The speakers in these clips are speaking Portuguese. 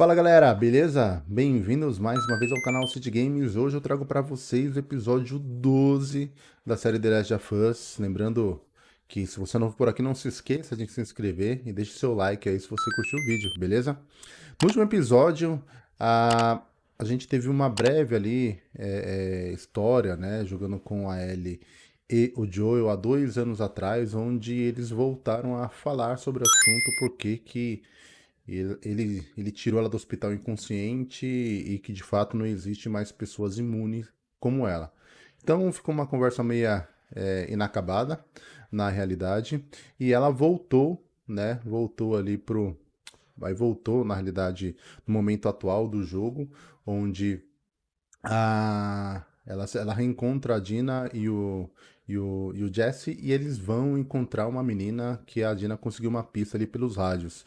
Fala galera, beleza? Bem-vindos mais uma vez ao canal City Games. Hoje eu trago para vocês o episódio 12 da série The Last of Us. Lembrando que se você não for por aqui, não se esqueça de se inscrever e deixe seu like aí se você curtiu o vídeo, beleza? No último episódio, a, a gente teve uma breve ali é, é, história, né, jogando com a Ellie e o Joel há dois anos atrás, onde eles voltaram a falar sobre o assunto, porque que ele, ele tirou ela do hospital inconsciente e que de fato não existe mais pessoas imunes como ela. Então ficou uma conversa meia é, inacabada na realidade e ela voltou, né? Voltou ali pro, aí voltou na realidade no momento atual do jogo, onde a ela, ela reencontra a Dina e o, e o, e o Jesse e eles vão encontrar uma menina que a Dina conseguiu uma pista ali pelos rádios.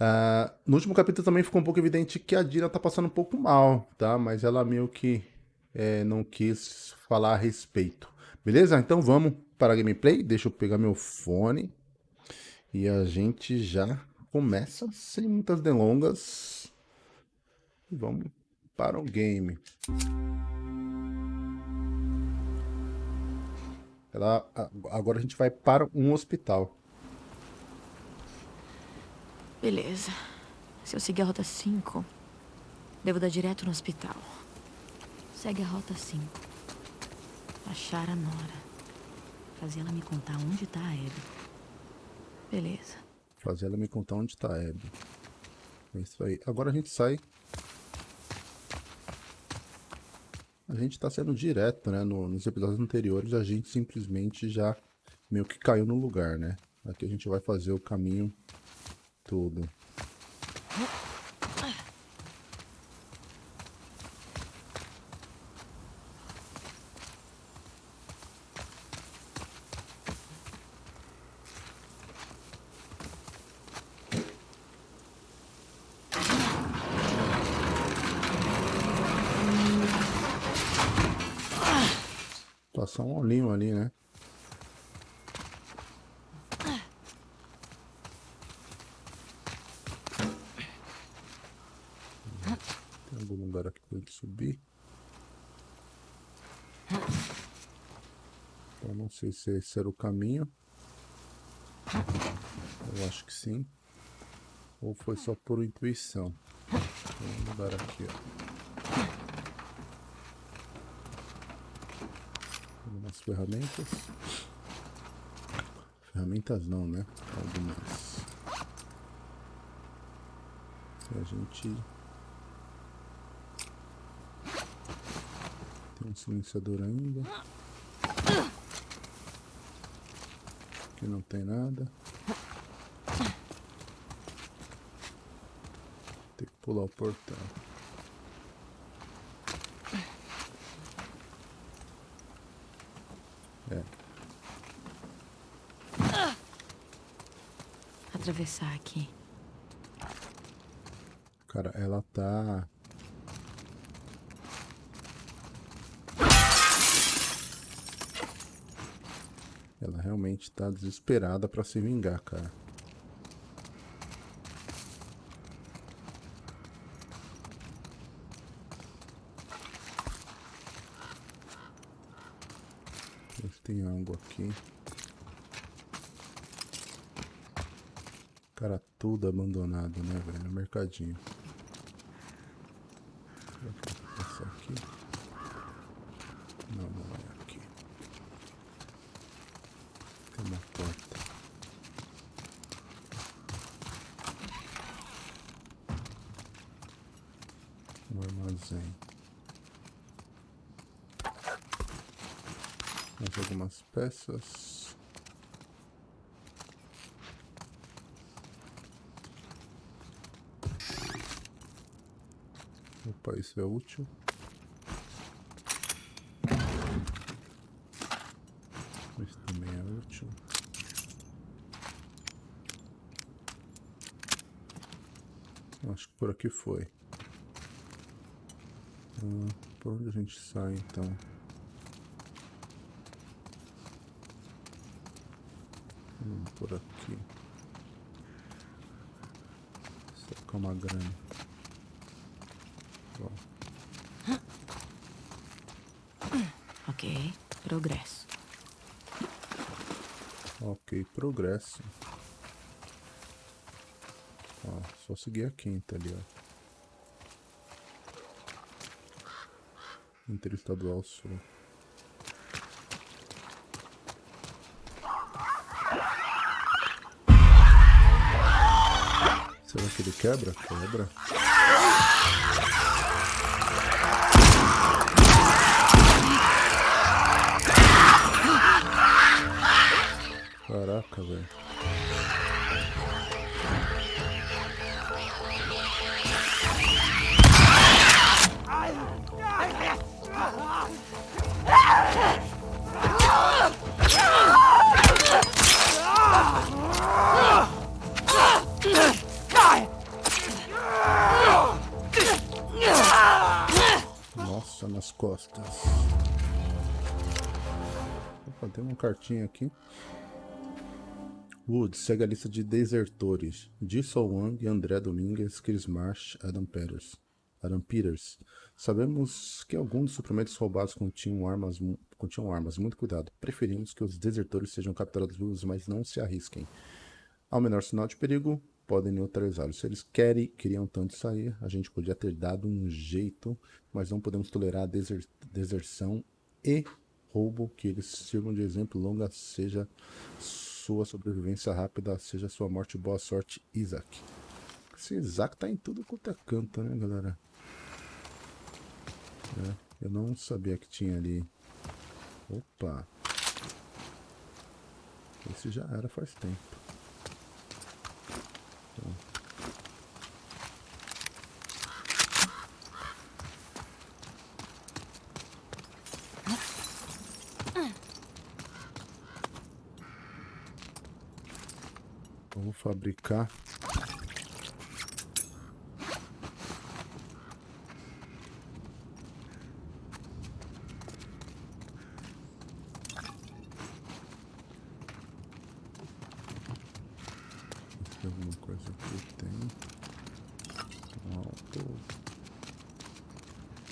Uh, no último capítulo também ficou um pouco evidente que a Dina tá passando um pouco mal, tá? Mas ela meio que é, não quis falar a respeito. Beleza? Então vamos para a gameplay. Deixa eu pegar meu fone. E a gente já começa sem muitas delongas. Vamos para o game. Ela, agora a gente vai para um hospital. Beleza. Se eu seguir a rota 5, devo dar direto no hospital. Segue a rota 5. Achar a Nora. Fazer ela me contar onde tá a Abby. Beleza. Fazer ela me contar onde tá a Abby. É isso aí. Agora a gente sai. A gente tá sendo direto, né? No, nos episódios anteriores a gente simplesmente já meio que caiu no lugar, né? Aqui a gente vai fazer o caminho tudo. Passar um olhinho ali, né? subir. Eu não sei se esse era o caminho. Eu acho que sim. Ou foi só por intuição. Vamos mudar aqui, ó. Algumas ferramentas. Ferramentas não, né? Algumas. Se a gente Tem um silenciador ainda. Aqui não tem nada. Tem que pular o portão. É. Atravessar aqui. Cara, ela tá Ela realmente tá desesperada pra se vingar, cara. Ver tem algo aqui. Cara, tudo abandonado, né, velho? Mercadinho. Vou passar aqui. Não, não é. uma porta. Um armazém. Mais algumas peças. Opa, isso é útil. Isso também é útil. Acho que por aqui foi. Ah, por onde a gente sai então? Vamos por aqui. com uma grana. Ok, progresso. Ok, progresso. Ó, só seguir a quinta ali, ó. Interestadual Sul. Quebra? Quebra. Caraca, velho. Nossa, costas. Opa, tem uma cartinha aqui. Woods segue a lista de desertores. Jisoo Wang, André Domingues, Chris Marsh, Adam Peters. Adam Peters. Sabemos que alguns dos suprimentos roubados continham armas, continham armas. Muito cuidado. Preferimos que os desertores sejam capturados vivos, mas não se arrisquem. Ao menor sinal de perigo, podem neutralizá-los. Se eles querem, queriam tanto sair, a gente podia ter dado um jeito, mas não podemos tolerar a deser, deserção e roubo que eles sirvam de exemplo longa, seja sua sobrevivência rápida, seja sua morte. Boa sorte, Isaac. Esse Isaac tá em tudo quanto é canto, né, galera? É, eu não sabia que tinha ali. Opa! Esse já era faz tempo. Vamos fabricar Tem alguma coisa aqui? Tem. Alto.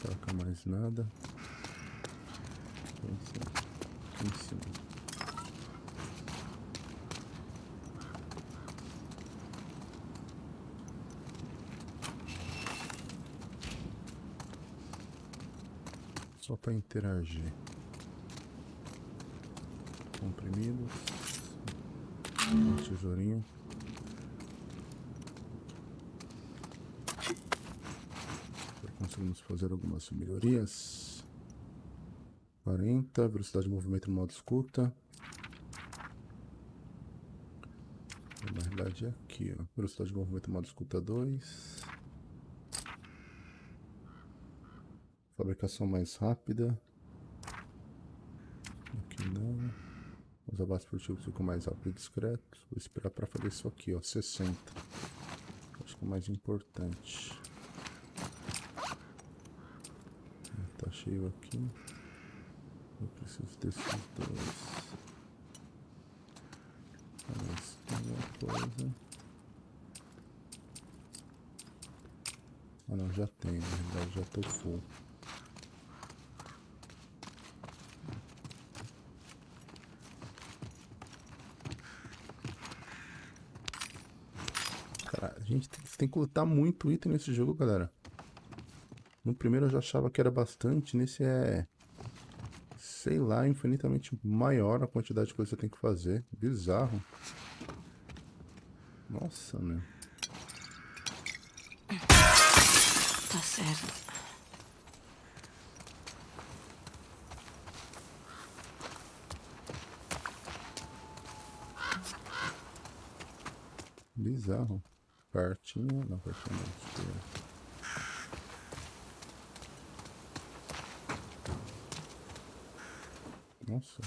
Troca mais nada. Aqui em cima. Só para interagir. Comprimidos. Um tesourinho. conseguimos fazer algumas melhorias. 40, velocidade de movimento no modo escuta. Na realidade é aqui, ó. Velocidade de movimento no modo escuta 2. Fabricação mais rápida. Não. Os abates furtivos ficam mais rápido e discretos. Vou esperar para fazer isso aqui, ó. 60. Acho que é o mais importante. Tá cheio aqui. Eu preciso desses dois. Mas tem uma coisa. Ah não, já tem, na realidade já tô full. Cara, a gente tem que lutar muito item nesse jogo, galera. No primeiro eu já achava que era bastante, nesse é... Sei lá, infinitamente maior a quantidade de coisa que você tem que fazer. Bizarro. Nossa, meu. Tá certo. Bizarro. Partinho, não, partinho não. Nossa,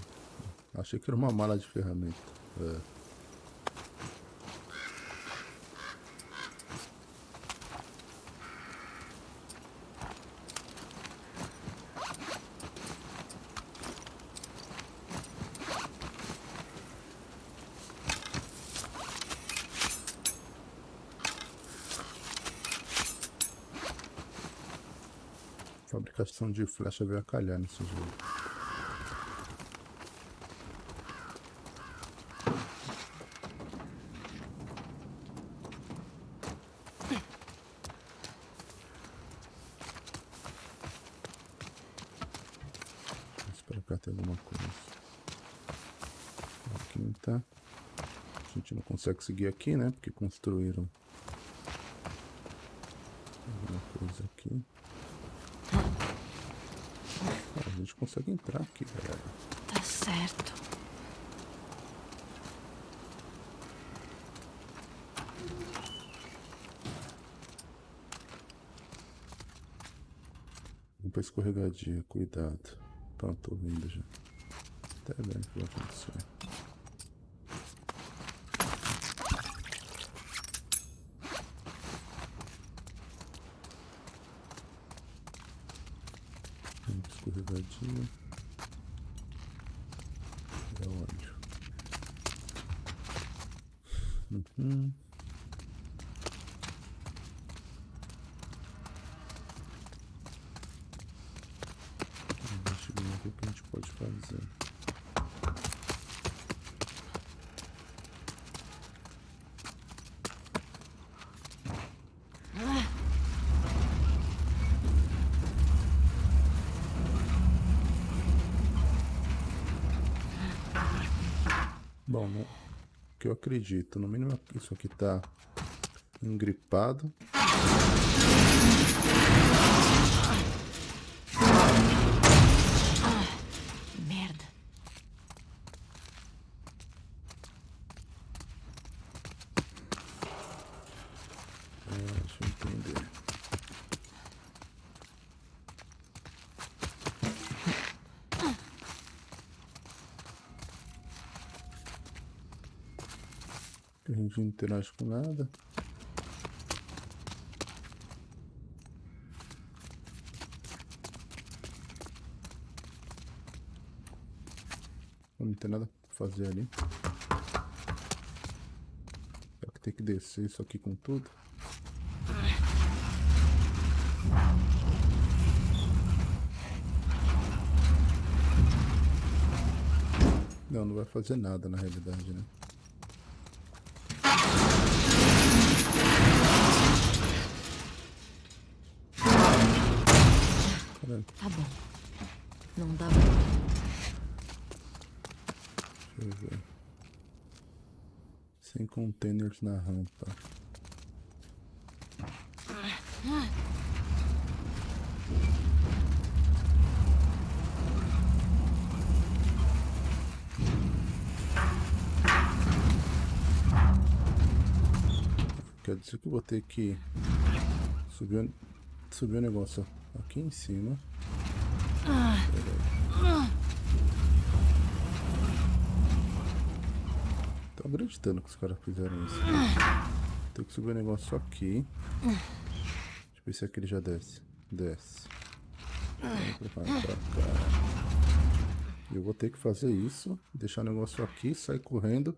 achei que era uma mala de ferramenta. É. questão de flecha veio a calhar nesse jogo. consegue seguir aqui, né? Porque construíram gente consegue entrar aqui, galera. Tá certo. Vamos pra escorregadia, cuidado. Pronto, tô vindo já. Até vendo o que vai acontecer. Vamos escorregadia. É onde? Uhum. Deixa eu ver o que a gente pode fazer. Bom, no que eu acredito, no mínimo isso aqui tá engripado. Merda. É, deixa eu entender. A gente não interage com nada. Não tem nada pra fazer ali. Será que tem que descer isso aqui com tudo? Não, não vai fazer nada na realidade, né? Tá bom. Não dá deixa eu ver. Sem containers na rampa. Quer dizer que eu vou ter que subir, subir o negócio aqui em cima. Tô acreditando que os caras fizeram isso. Tem que subir o negócio aqui. Deixa eu ver se aquele já desce. Desce. Eu vou ter que fazer isso. Deixar o negócio aqui, sair correndo,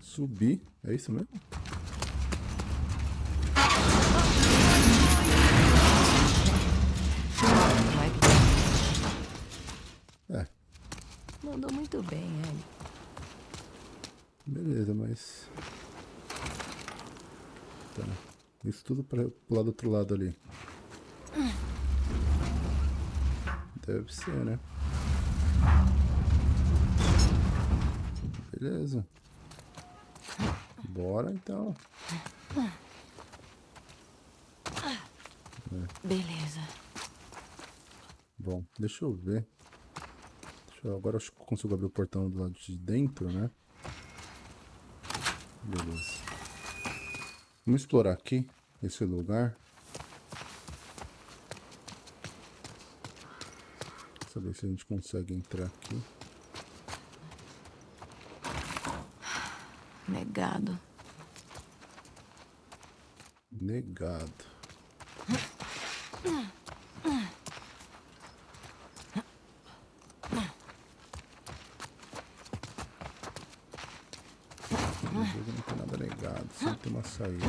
subir. É isso mesmo? Vai que É, Mandou muito bem, ele. beleza, mas. Tá. Isso tudo para pro lado do outro lado ali. Deve ser, né? Beleza. Bora então. Beleza. Bom, deixa eu ver. Deixa eu- agora acho que eu consigo abrir o portão do lado de dentro, né? Beleza. Vamos explorar aqui esse lugar. Saber se a gente consegue entrar aqui. Negado. Negado. Não tem nada negado, sempre tem uma saída.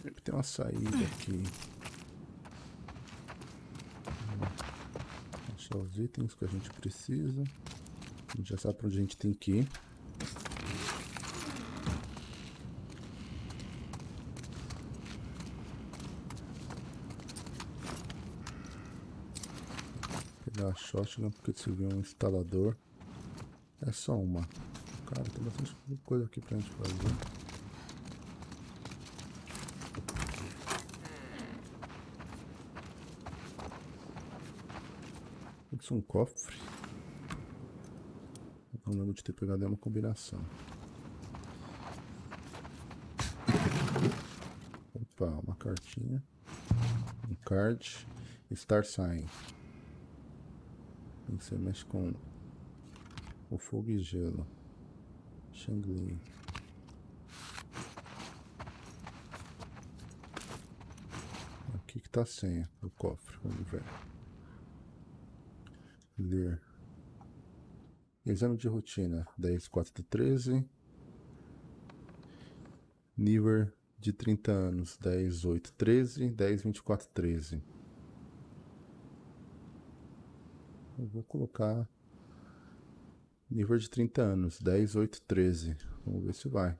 Sempre tem uma saída aqui. Achar os itens que a gente precisa. A gente já sabe pra onde a gente tem que ir. pegar a shotgun porque se um instalador. É só uma. Cara, tem bastante coisa aqui pra gente fazer. Isso é um cofre. Não lembro de ter pegado uma combinação. Opa, uma cartinha. Um card. Star Sign. Você mexe com o fogo e gelo. Shangli. Aqui que tá a senha do cofre. Vamos ver. Ler. Exame de rotina. 10, 4 de 13. Nível de 30 anos. 10, 8, 13. 10, 24, 13. Eu vou colocar nível de 30 anos, 10, 8, 13. Vamos ver se vai.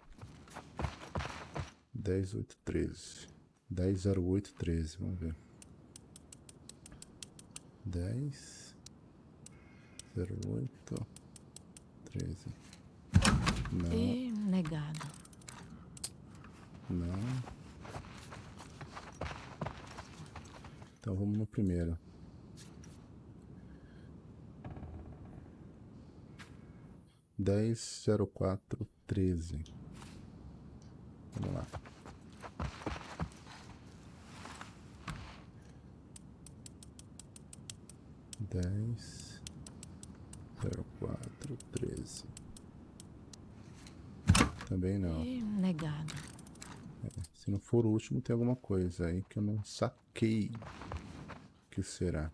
10, 8, 13. 10, 0, 8, 13. Vamos ver. 10, 0, 8, 13. Não. E negado. Não. Então vamos no primeiro. 10, 04, 13. Vamos lá. Dez, zero quatro, treze. Também não. Negado. É, se não for o último, tem alguma coisa aí que eu não saquei. O que será?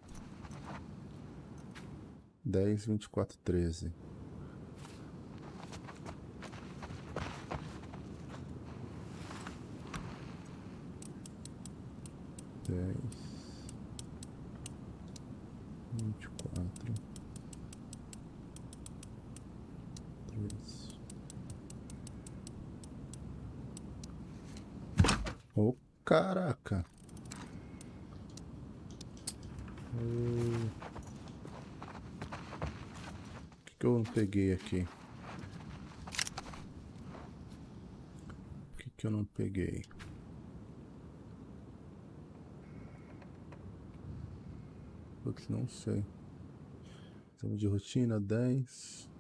Dez, vinte e quatro, treze. Vinte e quatro, três. Oh, caraca! O que, que eu não peguei aqui? O que, que eu não peguei? Putz, não sei. Exame de rotina, 10.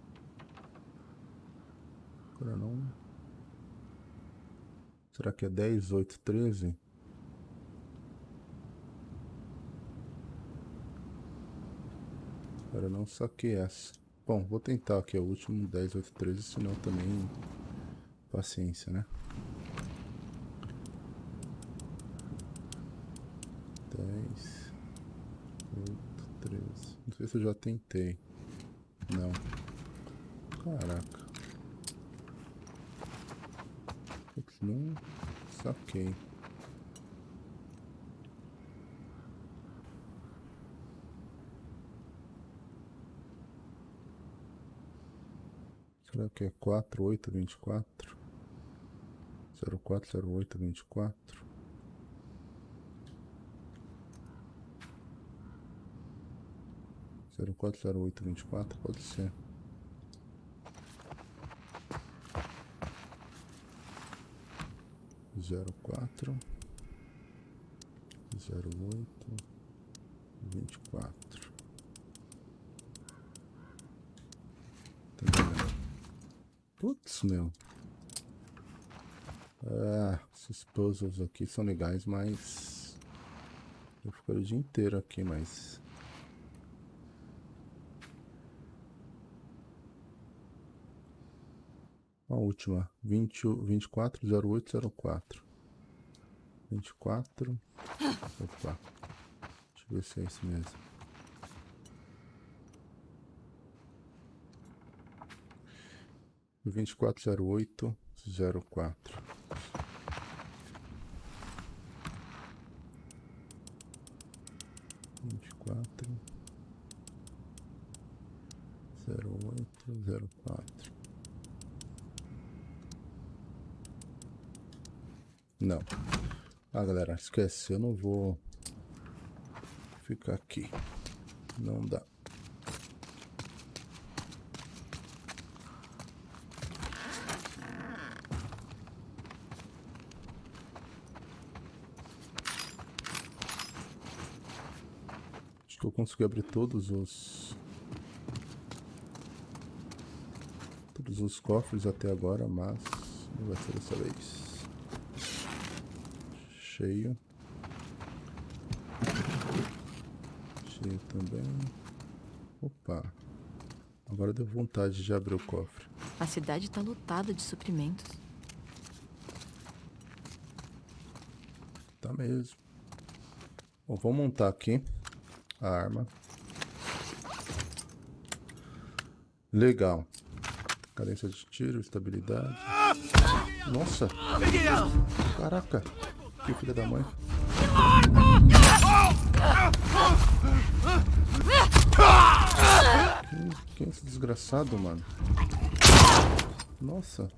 Agora não. Será que é 10, 8, 13? Agora não saquei essa. Bom, vou tentar aqui o último 10, 8, 13, senão também paciência, né? 10 8, 13. Não sei se eu já tentei. Não. Caraca. Putz, não saquei. Será que é 4, 8, 24? 04, 08, 24? 040824, pode ser. Zero quatro zero oito vinte e quatro. Tá Putz, meu. Ah, esses puzzles aqui são legais, mas... Eu fico o dia inteiro aqui, mas... A última, 20, 24, 08, 04. 24. Opa. Deixa eu ver se é esse mesmo. Vinte e quatro zero oito zero quatro. Vinte e quatro zero oito zero quatro. Não. Ah, galera, esquece. Eu não vou ficar aqui. Não dá. Acho que eu consegui abrir todos os... Todos os cofres até agora, mas não vai ser dessa vez. Cheio. Cheio também. Opa. Agora deu vontade de abrir o cofre. A cidade tá lotada de suprimentos. Tá mesmo. Bom, vou montar aqui a arma. Legal. Cadência de tiro, estabilidade. Nossa! Caraca! Que filha da mãe. Quem, quem é esse desgraçado, mano? Nossa.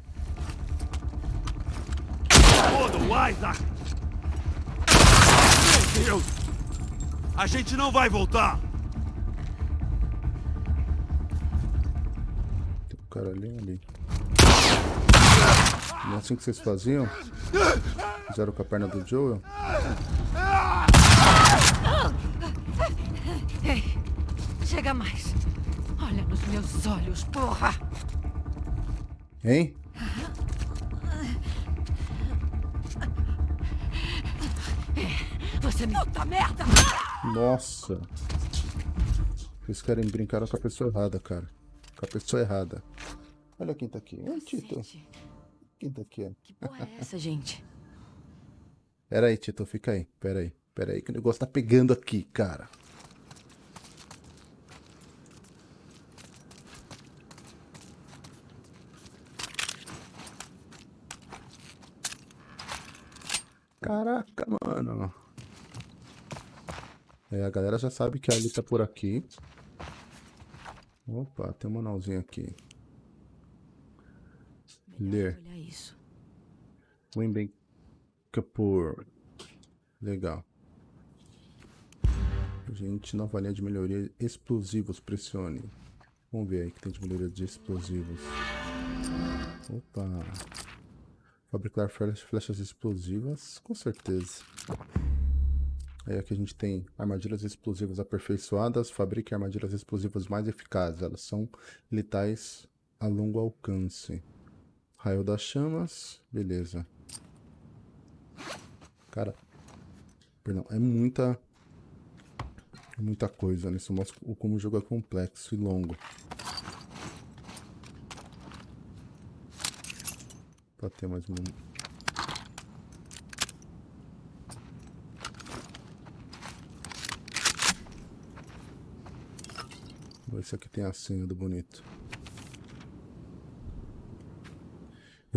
Meu Deus! A gente não vai voltar! Tem um cara ali ali. É assim que vocês faziam? Fizeram com a perna do Joel? Ei, chega mais. Olha nos meus olhos, porra. Hein? Você me... Puta merda! Nossa. Vocês querem brincar com a pessoa errada, cara. Com a pessoa errada. Olha quem tá aqui. Oi, Tito. Quem tá aqui? Que porra é essa, gente? Pera aí, Tito. Fica aí. Pera aí. Pera aí que o negócio tá pegando aqui, cara. Caraca, mano. É, a galera já sabe que a Ali tá por aqui. Opa, tem um manualzinho aqui. Ler. Wimbem Kapoor. Legal. Gente, nova linha de melhoria. Explosivos, pressione. Vamos ver aí que tem de melhoria de explosivos. Opa. Fabricar flechas, flechas explosivas, com certeza. Aí aqui a gente tem armadilhas explosivas aperfeiçoadas. Fabrique armadilhas explosivas mais eficazes. Elas são letais a longo alcance. Raio das chamas. Beleza. Cara, perdão, é muita é muita coisa, né? Isso mostra como o jogo é complexo e longo. Pra ter mais um... Esse aqui tem a senha do bonito.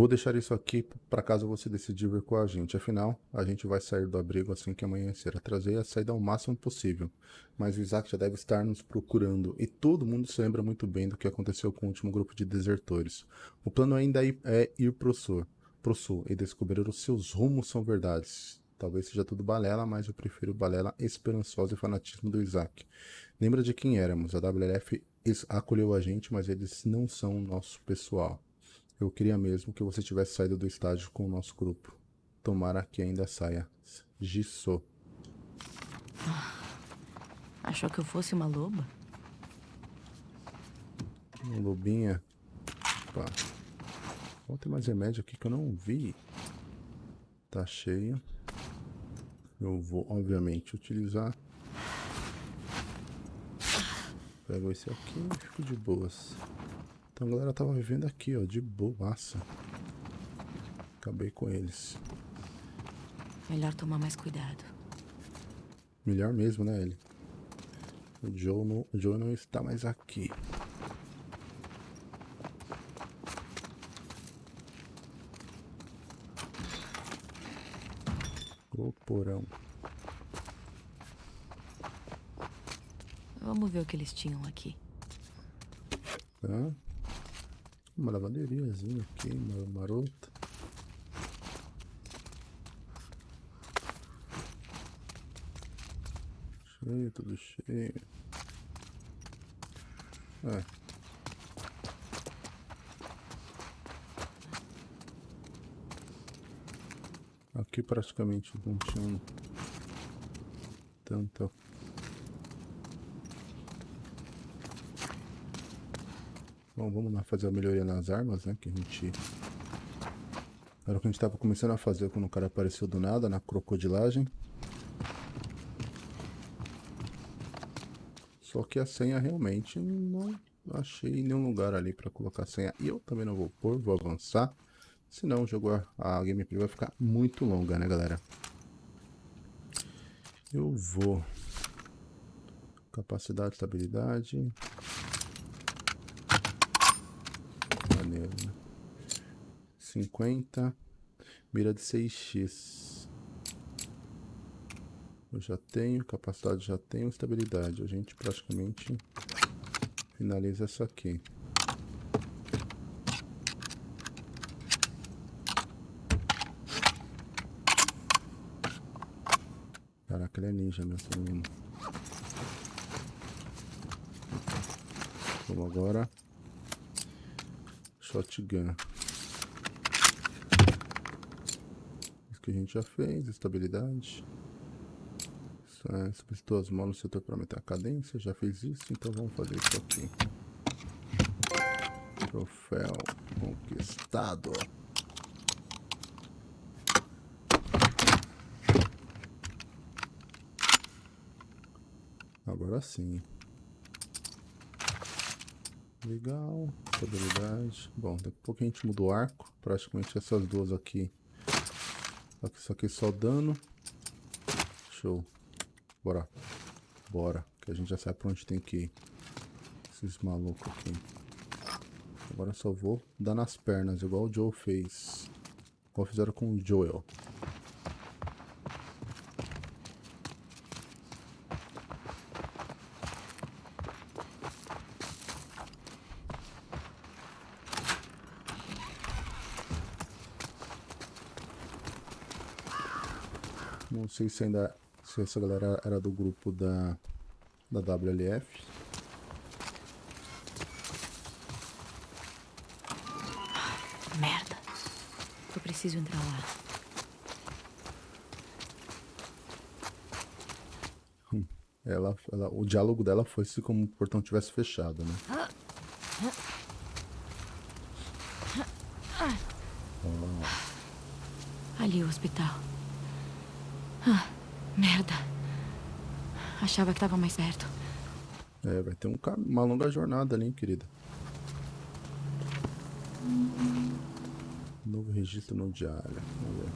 Vou deixar isso aqui para caso você decidir vir com a gente. Afinal, a gente vai sair do abrigo assim que amanhecer. Atrasei a saída ao máximo possível. Mas o Isaac já deve estar nos procurando. E todo mundo se lembra muito bem do que aconteceu com o último grupo de desertores. O plano ainda é- é ir pro sul, pro sul e descobrir os seus rumos são verdades. Talvez seja tudo balela, mas eu prefiro balela esperançosa e fanatismo do Isaac. Lembra de quem éramos? A WLF acolheu a gente, mas eles não são o nosso pessoal. Eu queria mesmo que você tivesse saído do estádio com o nosso grupo. Tomara que ainda saia. Gisso. Achou que eu fosse uma loba? Um lobinha. Opa. Vou ter mais remédio aqui que eu não vi. Tá cheio. Eu vou, obviamente, utilizar. Pego esse aqui e fico de boas. Então a galera tava vivendo aqui, ó, de boaça. Acabei com eles. Melhor tomar mais cuidado. Melhor mesmo, né, ele? O Joe não, o Joe não está mais aqui. O porão. Vamos ver o que eles tinham aqui. Tá? Uma lavanderiazinha aqui, marota. Cheio, tudo cheio. É. Aqui praticamente não tinha tanta Bom, vamos lá fazer a melhoria nas armas, né? Que a gente... Era o que a gente tava começando a fazer quando o cara apareceu do nada, na crocodilagem. Só que a senha realmente não achei nenhum lugar ali para colocar a senha. E eu também não vou pôr, vou avançar. Senão o jogo, a gameplay vai ficar muito longa, né, galera? Eu vou... Capacidade, estabilidade... Maneiro, né? 50... Mira de 6x. Eu já tenho, capacidade já tenho, estabilidade. A gente praticamente finaliza essa aqui. Caraca, ele é ninja, meu menino. Vamos agora. Shotgun. A gente já fez, estabilidade. É, solicitou as mãos no setor para aumentar a cadência, já fez isso, então vamos fazer isso aqui. Troféu conquistado. Agora sim. Legal, estabilidade. Bom, daqui a pouco a gente muda o arco. Praticamente essas duas aqui. Isso aqui só dano. Show. Bora. Bora. Que a gente já sabe pra onde tem que ir. Esses malucos aqui. Agora só vou dar nas pernas, igual o Joe fez. Igual fizeram com o Joel. Não sei se ainda se essa galera era do grupo da, da WLF. Merda. Eu preciso entrar lá. Hum, ela, ela, o diálogo dela foi se como o portão tivesse fechado, né? Oh. Ali o hospital. Ah. Merda. Achava que tava mais perto. É, vai ter um, uma longa jornada ali, hein, querida. Novo registro no diário. Vamos ver.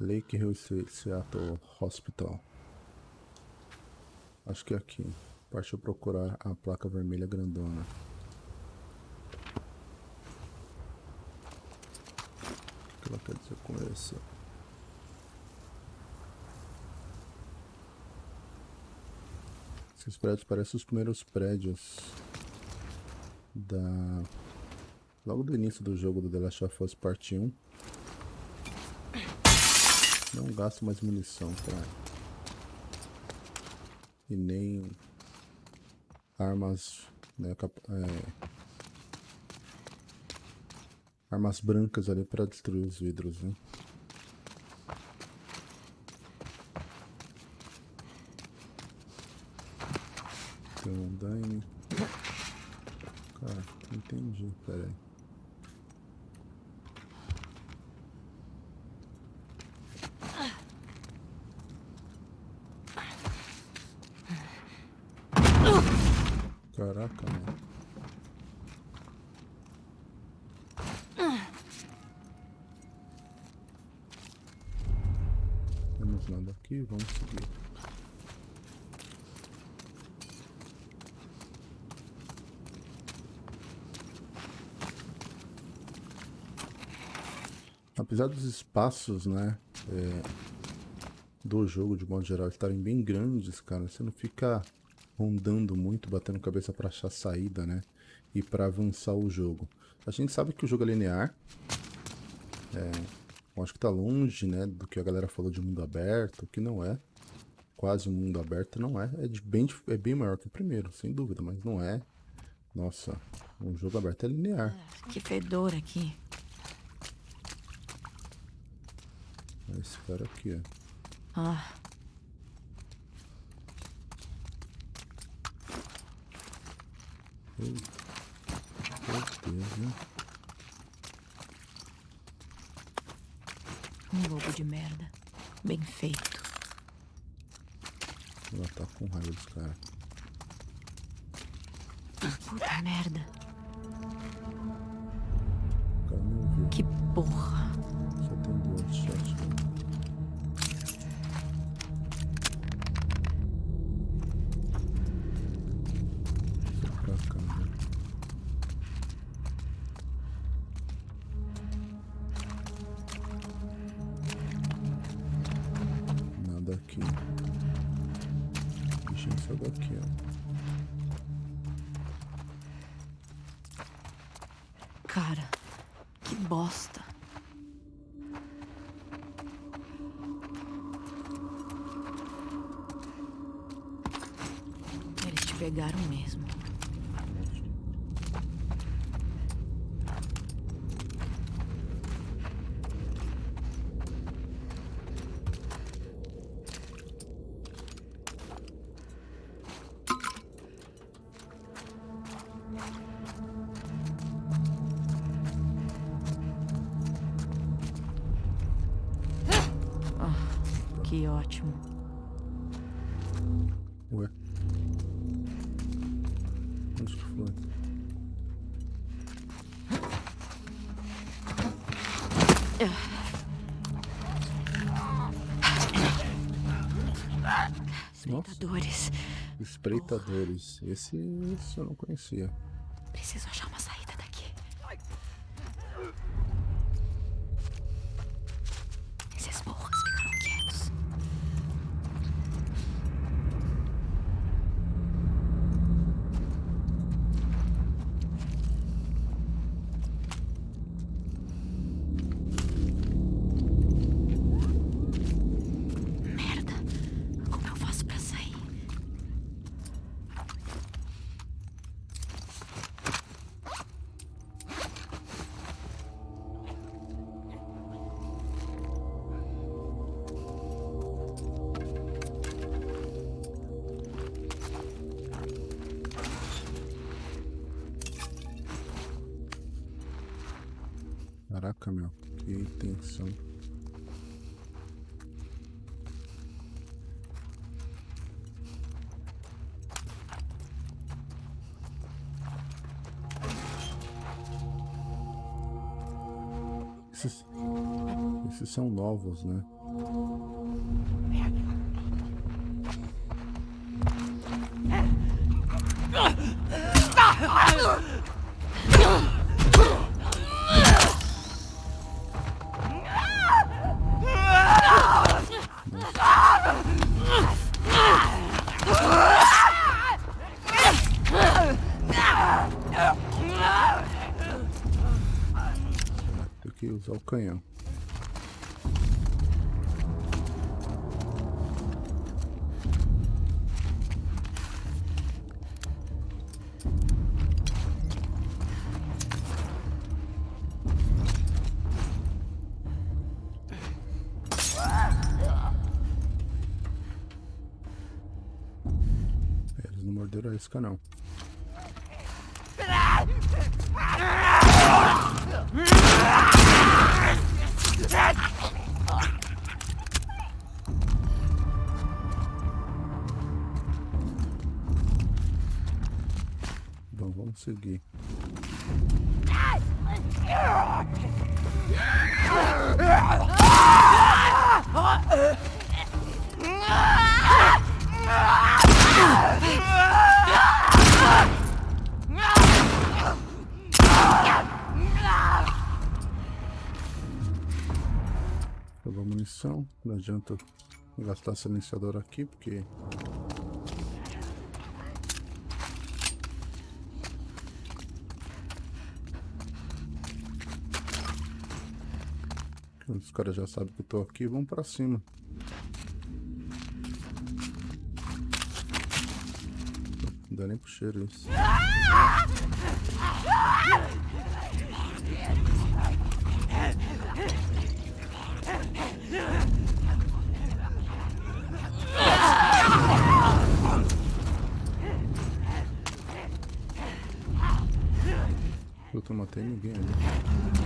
Lake Hill Seattle Hospital. Acho que é aqui. Partiu procurar a placa vermelha grandona. O que ela quer dizer com isso? Esses prédios parecem os primeiros prédios da... Logo do início do jogo do The Last of Us Part 1. Não gasto mais munição pra... E nem... Armas... Né, cap... é... Armas brancas ali pra destruir os vidros, né? Tem um andaime. Cara, não entendi. Caraca, mano. Temos nada aqui, vamos seguir. Apesar dos espaços, né, é, do jogo de modo geral estarem bem grandes, cara, você não fica rondando muito, batendo cabeça para achar saída, né, e para avançar o jogo. A gente sabe que o jogo é linear, é, acho que tá longe, né, do que a galera falou de mundo aberto, que não é, quase mundo aberto, não é, é, bem, é bem maior que o primeiro, sem dúvida, mas não é, nossa, um jogo aberto é linear. Que fedor aqui. Esse cara aqui, ó. Ah. Eita. certeza. Um lobo de merda. Bem feito. Ela tá com raiva dos caras. Puta merda. Que porra. Daqui, ó. Cara, que bosta. Eles te pegaram mesmo. Espreitadores. Esse, esse eu não conhecia. Caraca, meu. Que tensão. Esses, esses são novos, né? Canhão. Eles não morderam a não. Seguir. Pegou munição, não adianta gastar silenciador aqui, porque os caras já sabem que eu tô aqui, vamos pra cima. Não dá nem pro cheiro isso. Puta, não matei ninguém ali.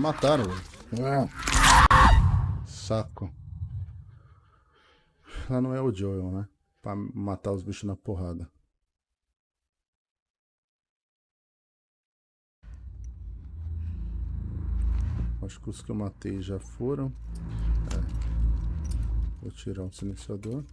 Me mataram, velho. Saco. Lá não é o Joel, né? Pra matar os bichos na porrada. Acho que os que eu matei já foram. É. Vou tirar o silenciador.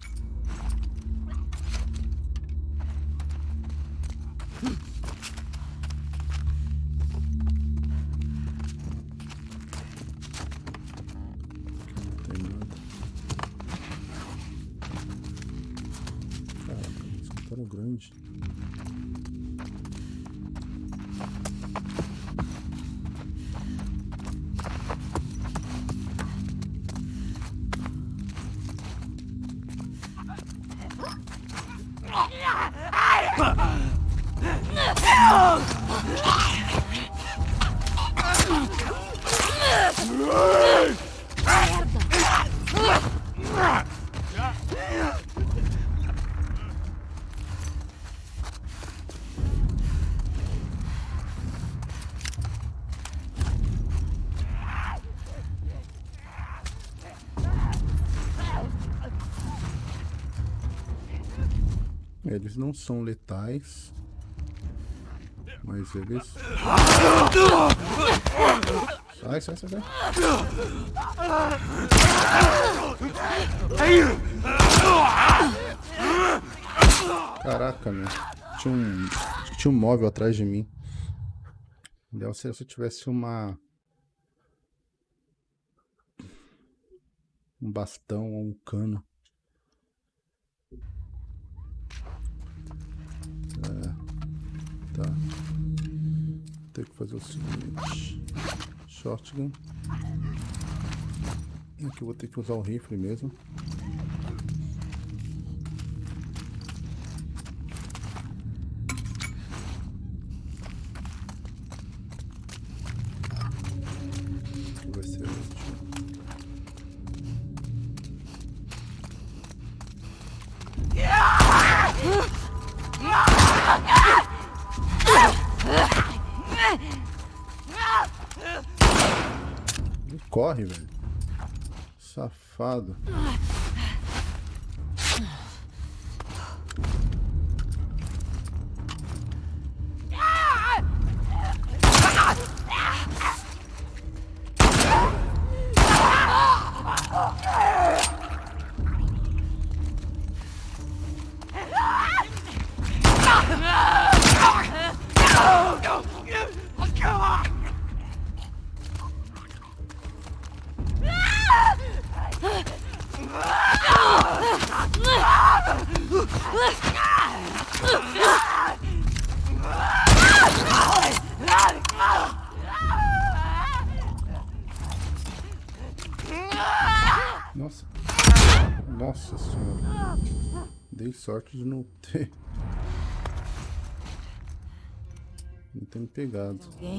Não são letais. Mas eles. Sai, sai, sai, sai. Caraca, meu. Tinha um, tinha um móvel atrás de mim. Ideal seria se eu tivesse uma. Um bastão ou um cano. Tá. Vou ter que fazer o seguinte. Shotgun. Aqui eu vou ter que usar o rifle mesmo. Safado. Nossa. Não ter me pegado. Alguém?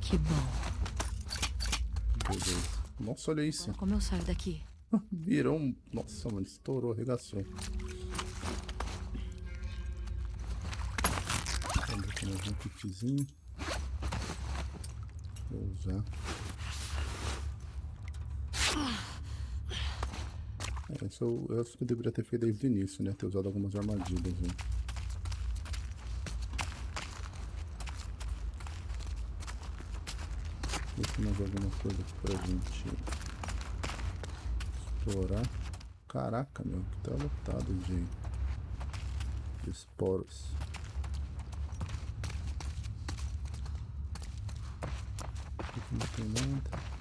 Que bom. Beleza. Nossa, olha isso. Como eu saio daqui? Virou um. Nossa, mano, estourou, arregaçou. Vamos aqui mais um kitzinho. Vou usar. É, isso eu, eu acho que eu deveria ter feito desde o início, né? Ter usado algumas armadilhas. Né? Ver se mais alguma coisa aqui pra gente explorar. Caraca, meu, que tá lotado de, de esporos. Aqui não tem nada.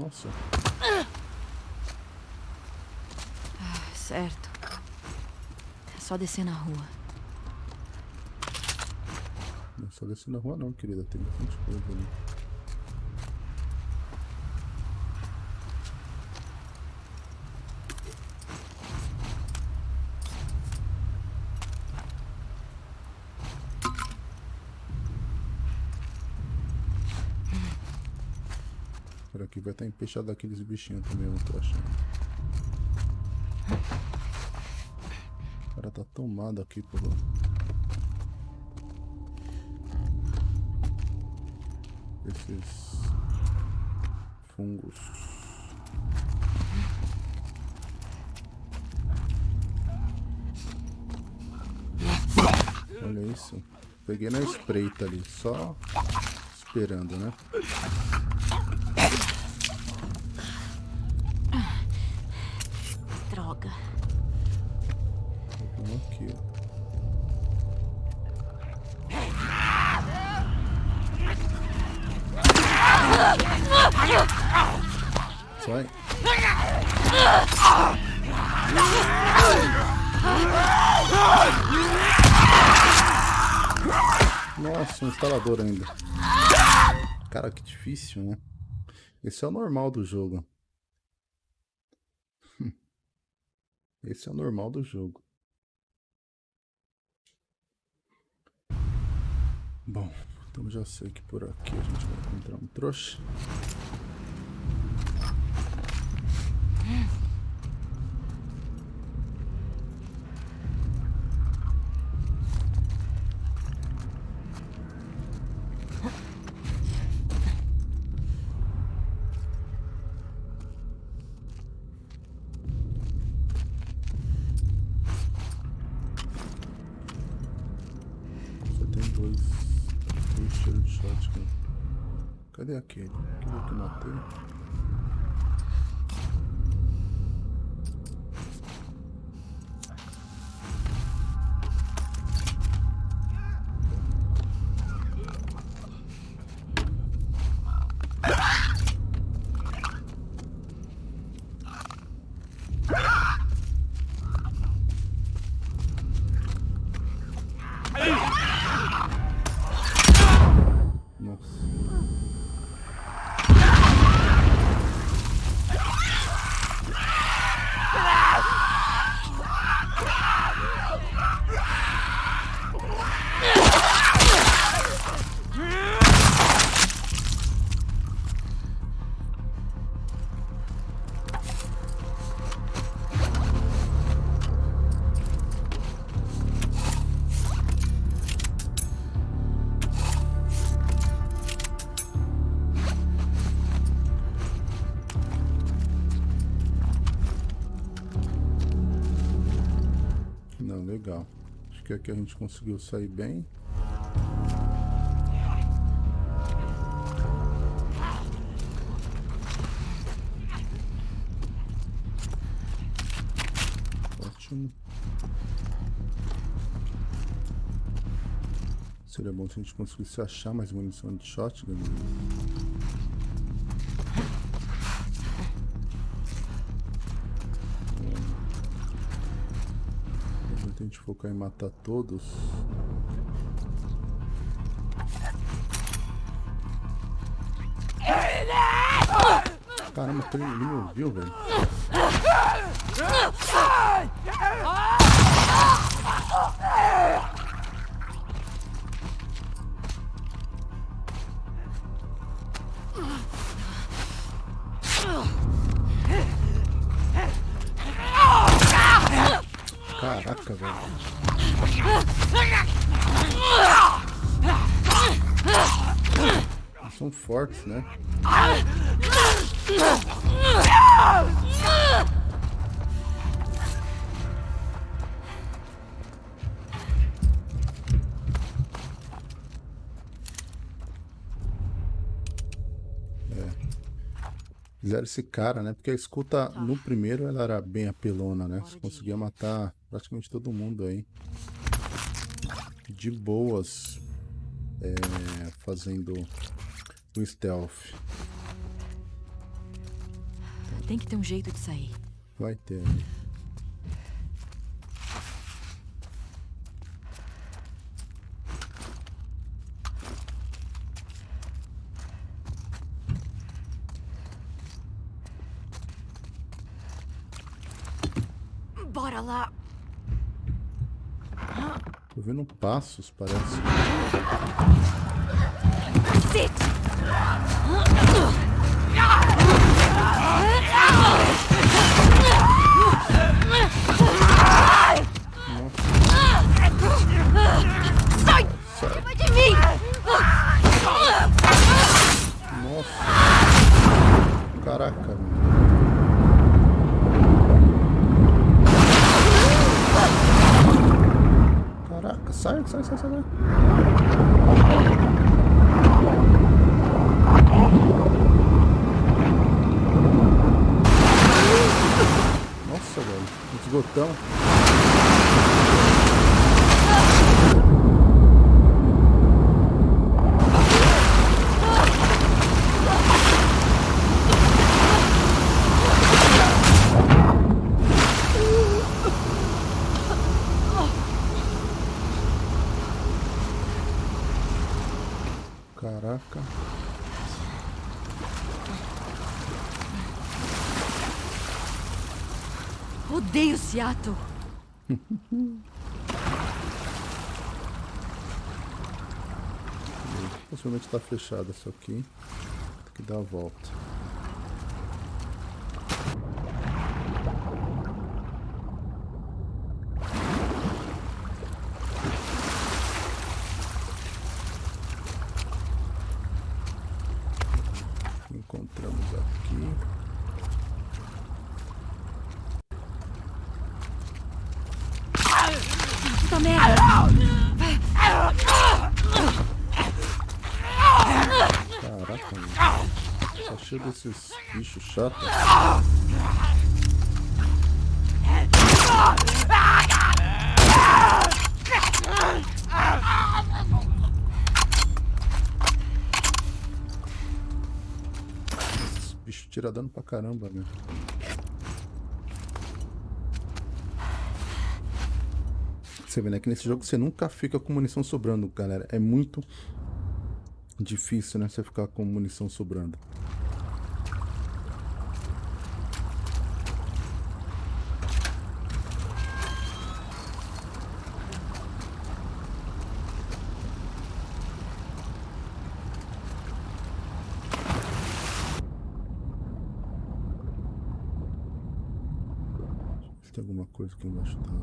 Nossa, Ah, certo. É só descer na rua. não é só descer na rua não, querida. Tem bastante coisa ali. Estar empechado aqueles bichinhos também, eu tô achando. O cara tá tomado aqui, pô. Esses fungos. Olha isso. Peguei na espreita ali, só esperando, né? Nossa, um instalador ainda. Cara, que difícil, né? Esse é o normal do jogo. Esse é o normal do jogo. Bom, então já sei que por aqui a gente vai encontrar um trouxa. Acho que aqui a gente conseguiu sair bem. Ótimo. Seria bom se a gente conseguisse achar mais munição de shotgun. Em matar todos. Caramba, ele ele me ouviu, velho. fortes, né? É. fizeram esse cara, né? Porque a escuta no primeiro ela era bem apelona, né? Você conseguia matar praticamente todo mundo aí. De boas. É, fazendo o stealth. Tem que ter um jeito de sair. Vai ter. Bora lá. Tô vendo passos, parece. Sit! Ah! Caraca. Odeio Seattle. Possivelmente tá fechado isso aqui. Tem que dar a volta. Encontramos aqui. Puta merda! Caraca, mano. Só chega esses bichos chatos. Esses bichos tira dano pra caramba, né? Você vê, né? Que nesse jogo você nunca fica com munição sobrando, galera. É muito difícil, né? Você ficar com munição sobrando. Se tem alguma coisa aqui embaixo da água.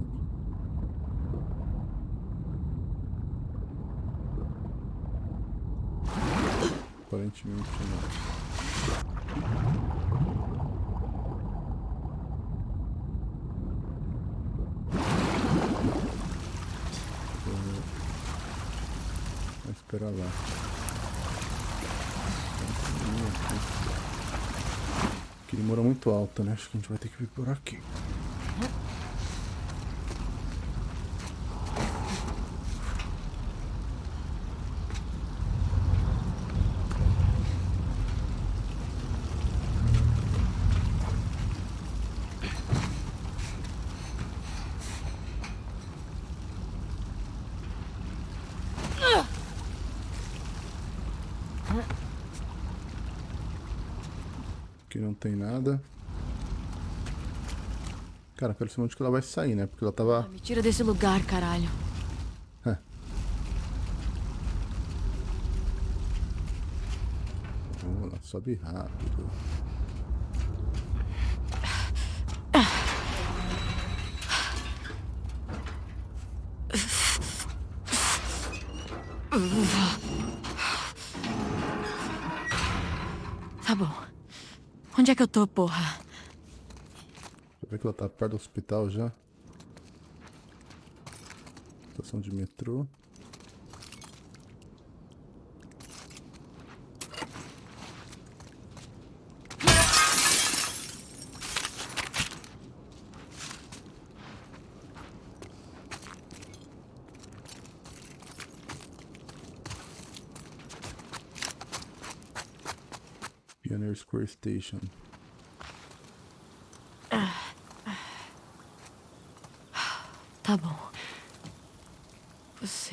Aparentemente não. Vou esperar lá. Aqui demora muito alta, né? Acho que a gente vai ter que vir por aqui. Aqui não tem nada. Cara, quero saber onde que ela vai sair, né? Porque ela tava... Me tira desse lugar, caralho. Oh, ela sobe rápido. Tô porra. Deixa que ela tá perto do hospital já. Estação de metrô. Pioneer Square Station.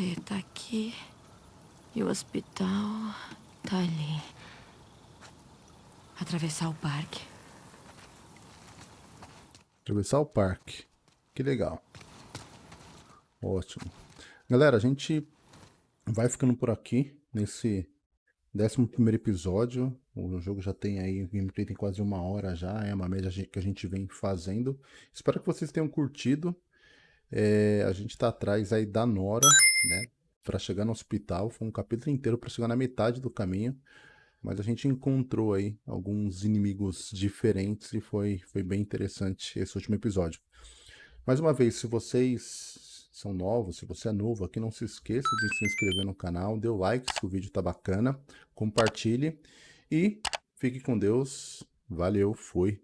Você tá aqui e o hospital tá ali. Atravessar o parque. Atravessar o parque. Que legal. Ótimo. Galera, a gente vai ficando por aqui nesse 11 episódio. O jogo já tem aí, o gameplay tem quase uma hora já, é uma média que a gente vem fazendo. Espero que vocês tenham curtido. É, a gente está atrás aí da Nora, né? Para chegar no hospital. Foi um capítulo inteiro para chegar na metade do caminho. Mas a gente encontrou aí alguns inimigos diferentes e foi, foi bem interessante esse último episódio. Mais uma vez, se vocês são novos, se você é novo aqui, não se esqueça de se inscrever no canal, dê o like se o vídeo tá bacana, compartilhe e fique com Deus. Valeu, fui.